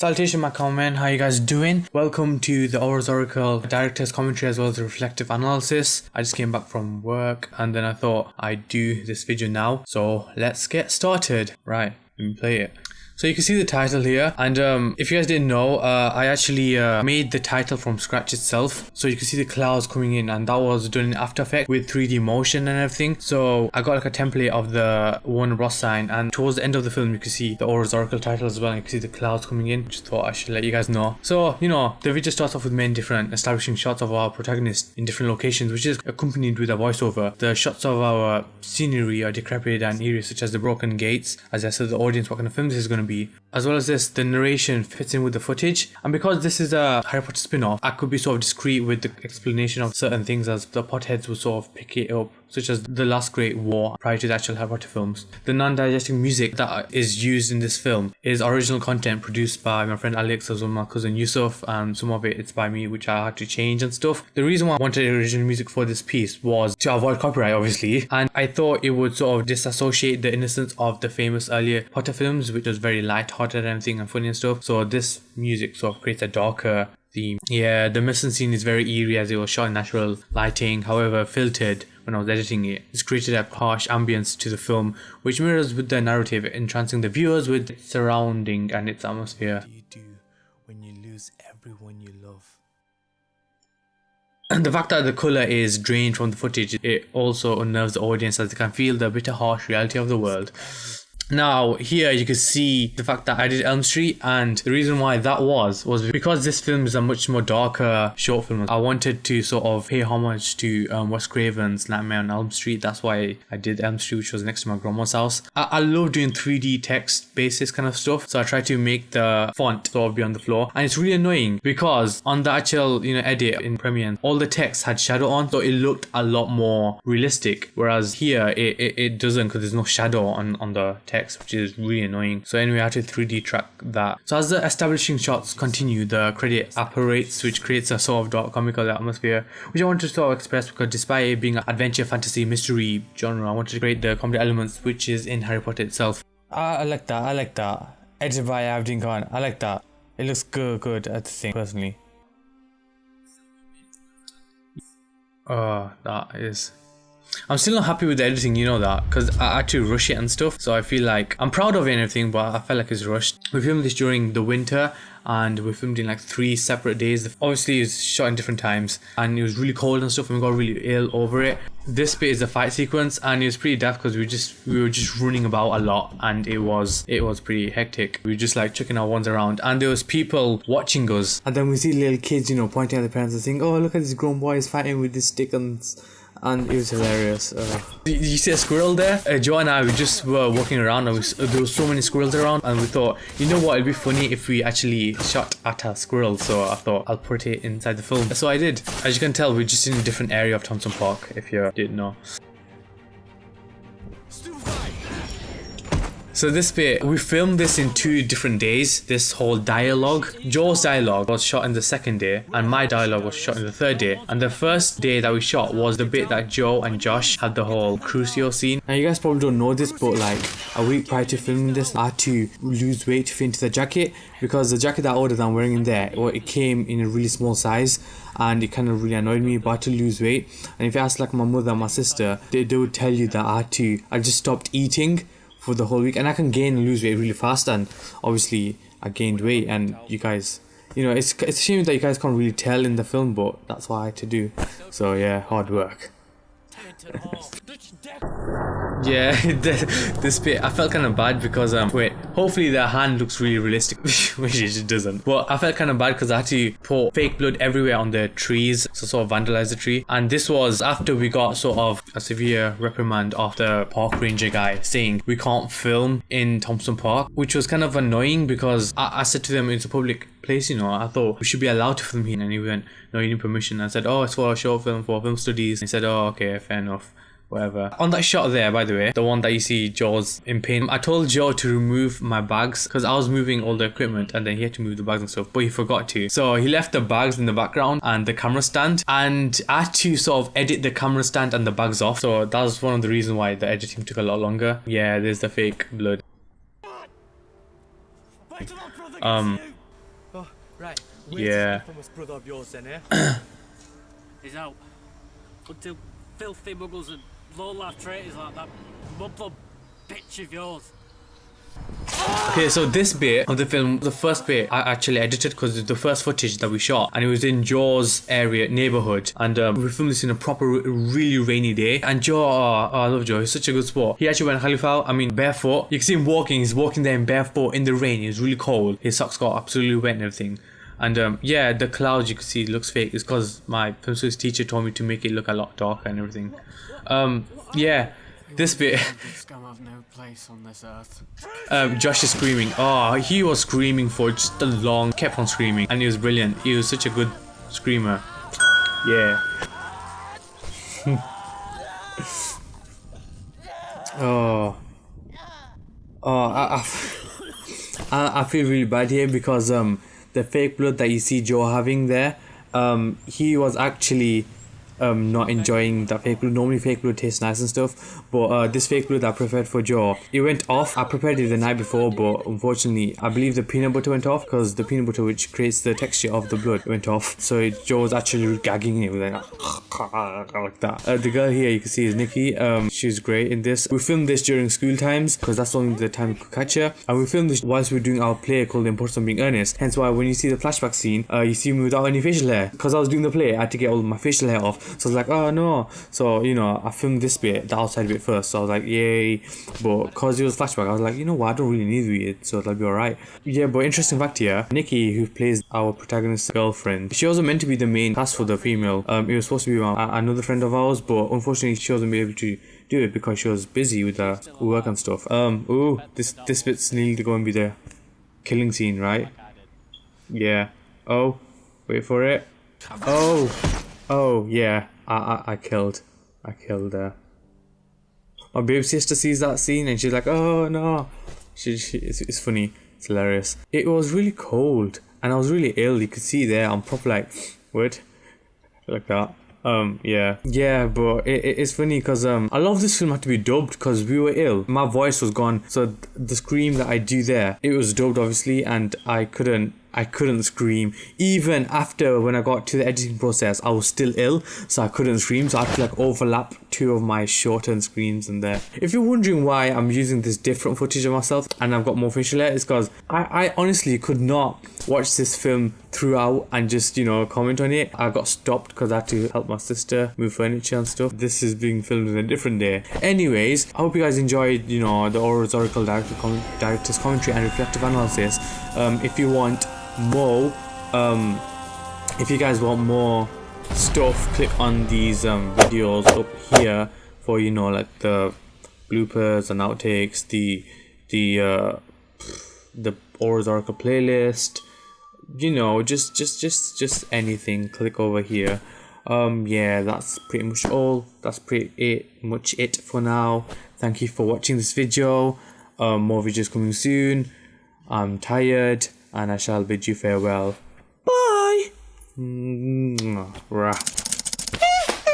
Salutation my comment, how you guys doing? Welcome to the Aurors Oracle Director's Commentary as well as the Reflective Analysis. I just came back from work and then I thought I'd do this video now. So let's get started. Right, let me play it. So you can see the title here and um, if you guys didn't know, uh, I actually uh, made the title from scratch itself. So you can see the clouds coming in and that was done in After Effects with 3D motion and everything. So I got like a template of the Warner Bros sign and towards the end of the film you can see the Aurors Oracle title as well. And You can see the clouds coming in. Just thought I should let you guys know. So, you know, the video starts off with many different establishing shots of our protagonist in different locations which is accompanied with a voiceover. The shots of our scenery are decrepit and eerie such as the broken gates. As I said the audience what kind of film this is going to As well as this, the narration fits in with the footage. And because this is a Harry Potter spin-off, I could be sort of discreet with the explanation of certain things as the Potterheads will sort of pick it up such as The Last Great War prior to the actual Harry Potter films. The non-diegetic music that is used in this film is original content produced by my friend Alex as well my cousin Yusuf and some of it it's by me which I had to change and stuff. The reason why I wanted original music for this piece was to avoid copyright obviously and I thought it would sort of disassociate the innocence of the famous earlier Potter films which was very light-hearted and everything and funny and stuff. So this music sort of creates a darker theme. Yeah, the mission scene is very eerie as it was shot in natural lighting, however filtered when I was editing it. It's created a harsh ambience to the film, which mirrors with the narrative, entrancing the viewers with its surrounding and its atmosphere. do you do when you lose everyone you love? And the fact that the colour is drained from the footage, it also unnerves the audience as they can feel the bitter harsh reality of the world. Now here you can see the fact that I did Elm Street and the reason why that was was because this film is a much more darker short film. I wanted to sort of pay homage to um, Wes Craven's Nightmare on Elm Street. That's why I did Elm Street which was next to my grandma's house. I, I love doing 3D text basis kind of stuff so I try to make the font sort of be on the floor and it's really annoying because on the actual you know edit in Premiere all the text had shadow on so it looked a lot more realistic whereas here it, it, it doesn't because there's no shadow on, on the text text, which is really annoying. So anyway, I had to 3D track that. So as the establishing shots continue, the credit apparates, which creates a sort of dark comical atmosphere, which I wanted to sort of express because despite it being an adventure, fantasy, mystery genre, I wanted to create the comedy elements, which is in Harry Potter itself. Ah, I like that, I like that. Edited by Abdin Khan, I like that. It looks good, good at the thing, personally. Oh, that is I'm still not happy with the editing, you know that, because I had to rush it and stuff. So I feel like I'm proud of it and everything, but I felt like it's rushed. We filmed this during the winter and we filmed in like three separate days. Obviously, it's shot in different times and it was really cold and stuff, and we got really ill over it. This bit is the fight sequence, and it was pretty daft because we just we were just running about a lot, and it was it was pretty hectic. We were just like chucking our ones around, and there was people watching us. And then we see little kids, you know, pointing at the parents and saying, "Oh, look at this grown boy is fighting with this stick and." And it was hilarious. Uh, you see a squirrel there? Uh, Joe and I, we just were walking around and we, there were so many squirrels around and we thought, you know what, it'd be funny if we actually shot at a squirrel. So I thought I'll put it inside the film. So I did. As you can tell, we're just in a different area of Thompson Park, if you didn't know. So this bit, we filmed this in two different days, this whole dialogue. Joe's dialogue was shot in the second day and my dialogue was shot in the third day. And the first day that we shot was the bit that Joe and Josh had the whole Crucio scene. Now you guys probably don't know this but like a week prior to filming this I had to lose weight to fit into the jacket because the jacket that I ordered I'm wearing in there, well, it came in a really small size and it kind of really annoyed me but to lose weight and if you ask like my mother and my sister they, they would tell you that I had to I just stopped eating for the whole week. And I can gain and lose weight really fast and obviously I gained weight and you guys you know it's it's a shame that you guys can't really tell in the film but that's what I had to do. So yeah hard work yeah, this bit I felt kind of bad because um wait hopefully the hand looks really realistic which it doesn't but I felt kind of bad because I had to pour fake blood everywhere on the trees to sort of vandalize the tree and this was after we got sort of a severe reprimand of the park ranger guy saying we can't film in Thompson Park which was kind of annoying because I, I said to them it's a public place, you know. I thought we should be allowed to film here. And he went, no, you need permission. I said, oh, it's for a short film, for film studies. And he said, oh, okay, fair enough whatever. On that shot there, by the way, the one that you see Joe's in pain, I told Joe to remove my bags because I was moving all the equipment and then he had to move the bags and stuff, but he forgot to. So he left the bags in the background and the camera stand and I had to sort of edit the camera stand and the bags off. So that was one of the reasons why the editing took a lot longer. Yeah, there's the fake blood. Um, Right. Yeah. Infamous brother of yours then, eh? He's out. Until filthy muggles and low-life traitors like that mudblood bitch of yours. Okay, so this bit of the film, the first bit, I actually edited because it's the first footage that we shot, and it was in Joe's area neighborhood, and um, we filmed this in a proper, really rainy day. And Joe, oh, oh, I love Joe. He's such a good sport. He actually went Khalifa, I mean barefoot. You can see him walking. He's walking there in barefoot in the rain. It's really cold. His socks got absolutely wet and everything. And um, yeah, the clouds you can see looks fake. It's because my studies teacher told me to make it look a lot darker and everything. Um, yeah, this bit. Scum have no place on this earth. Um, Josh is screaming. Oh, he was screaming for just a long, kept on screaming, and he was brilliant. He was such a good screamer. Yeah. oh. Oh, I, I, I feel really bad here because um the fake blood that you see Joe having there, um he was actually um not enjoying the fake blood. Normally fake blood tastes nice and stuff, but uh this fake blood I prepared for Joe, it went off. I prepared it the night before, but unfortunately I believe the peanut butter went off because the peanut butter which creates the texture of the blood went off. So Joe was actually gagging it like, like that. Uh, the girl here you can see is Nikki. Um, she's great in this. We filmed this during school times because that's only the time we could catch her, and we filmed this whilst we were doing our play called The Importance of Being Earnest. Hence why when you see the flashback scene, uh, you see me without any facial hair because I was doing the play. I had to get all my facial hair off. So I was like, oh no. So you know, I filmed this bit, the outside bit first. So I was like, yay. But because it was flashback, I was like, you know what, I don't really need it, so that'll be alright. Yeah, but interesting fact here, Nikki, who plays our protagonist's girlfriend, she wasn't meant to be the main cast for the female. Um, it was supposed to be uh, another friend of ours, but unfortunately she wasn't able to do it because she was busy with her work and stuff. Um, ooh, this this bit's nearly going to be the killing scene, right? Yeah. Oh, wait for it. Oh, oh yeah. I I, I killed. I killed her. My baby sister sees that scene and she's like, "Oh no!" She, she it's, it's funny. It's hilarious. It was really cold and I was really ill. You could see there. I'm proper like, what? Like that. Um, yeah, yeah, but it, it, it's funny because um, lot of this film had to be dubbed because we were ill. My voice was gone, so th- the scream that I do there, it was dubbed obviously, and I couldn't I couldn't scream. Even after when I got to the editing process, I was still ill, so I couldn't scream. So I had to like overlap two of my shortened screams in there. If you're wondering why I'm using this different footage of myself and I've got more facial hair, it's because I, I honestly could not watch this film throughout and just you know comment on it. I got stopped because I had to help my sister move furniture and stuff. This is being filmed in a different day. Anyways, I hope you guys enjoyed you know the Oracle director com- director's commentary and reflective analysis. Um, if you want more um if you guys want more stuff click on these um videos up here for you know like the bloopers and outtakes the the uh the Aurors Oracle playlist you know just just just just anything. Click over here. Um yeah that's pretty much all. That's pretty much it for now. Thank you for watching this video. Um more videos coming soon. I'm tired and I shall bid you farewell. Bye! Rah.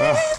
Ah.